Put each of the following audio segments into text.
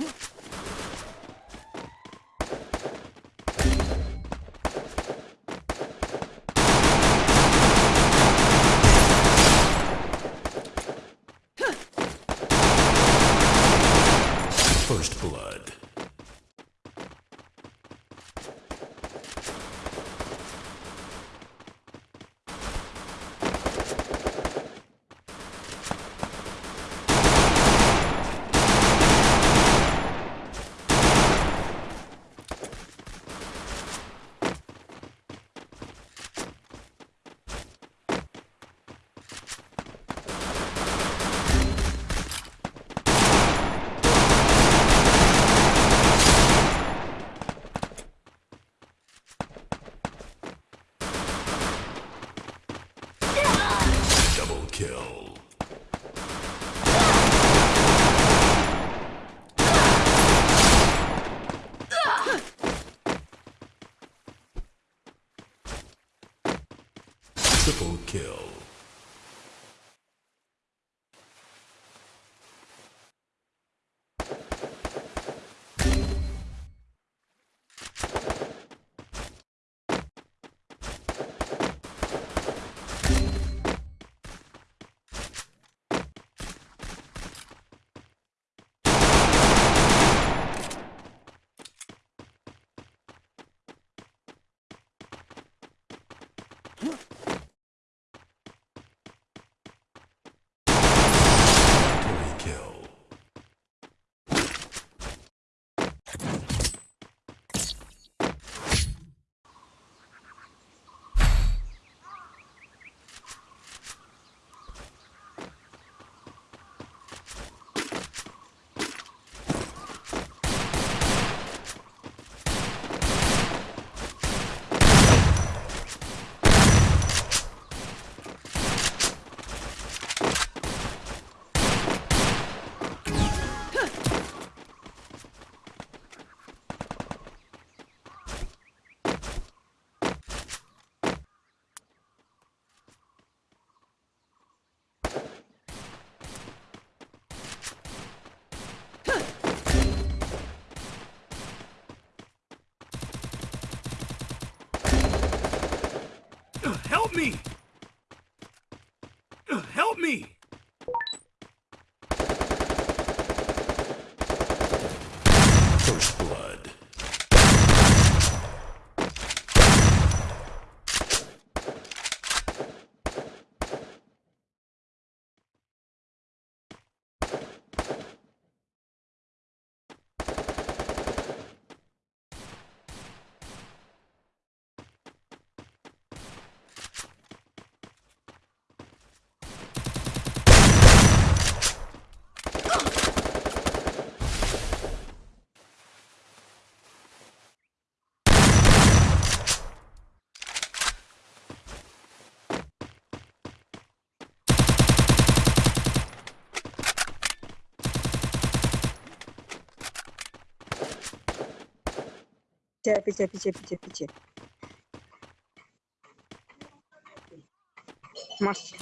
Huh? Kill. Triple kill. Three kill. Help me! Help me! петя, петя, петя, петя, петя. Маш.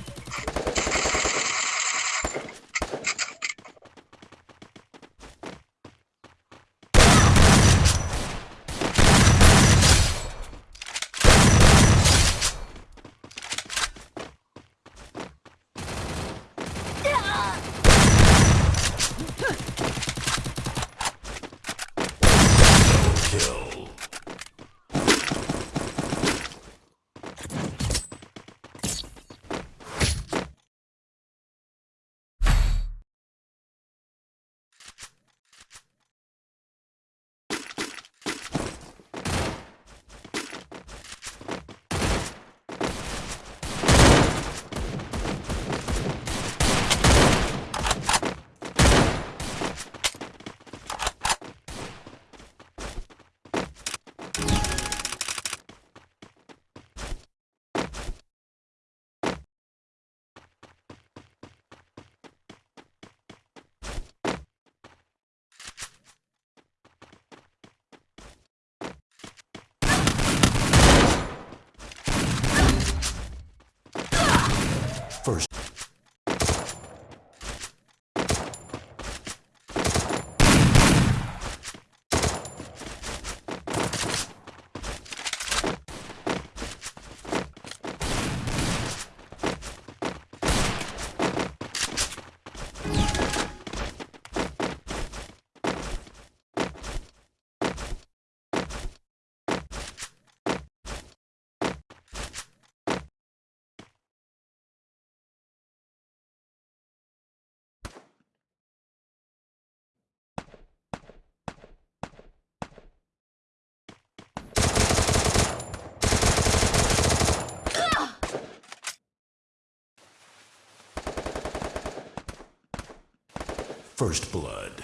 First blood.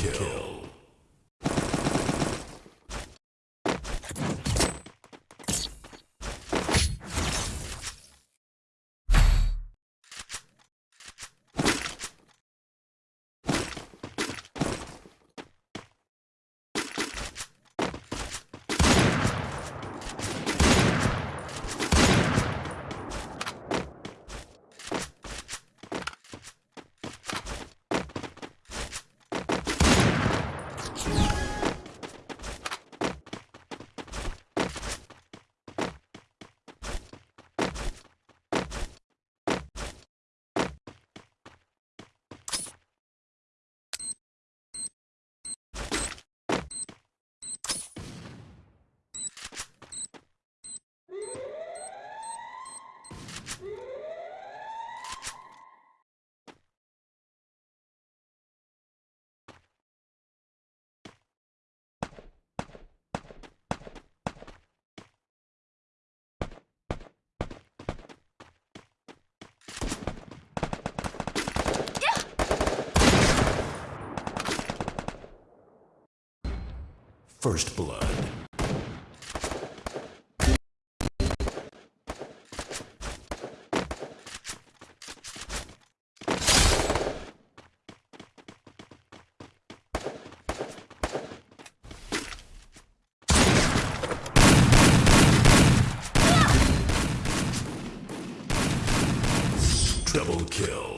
Kill. First blood. Double kill.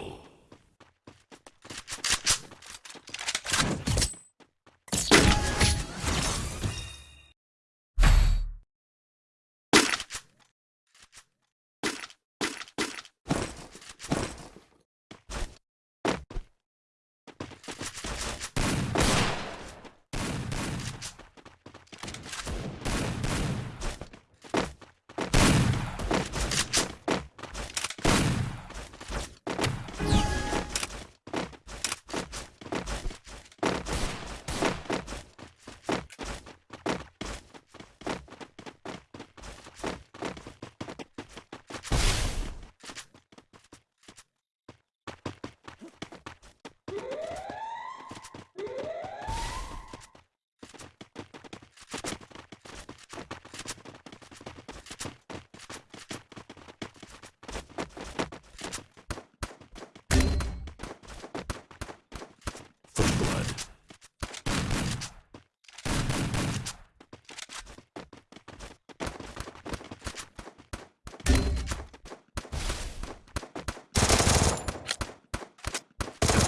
First blood.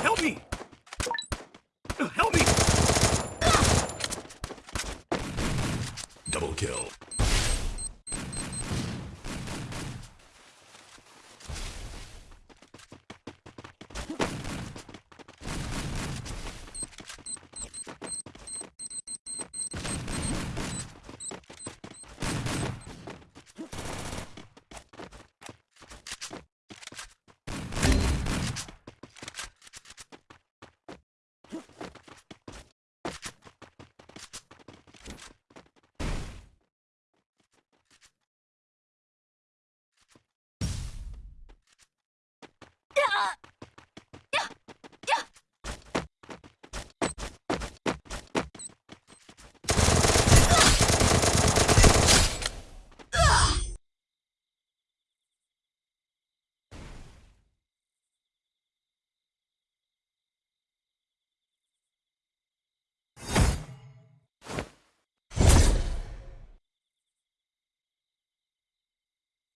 Help me! Help me! Double kill. あ